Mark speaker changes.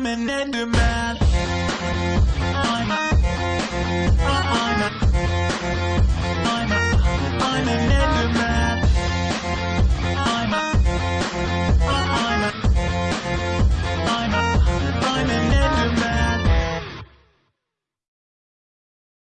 Speaker 1: I'm an Enderman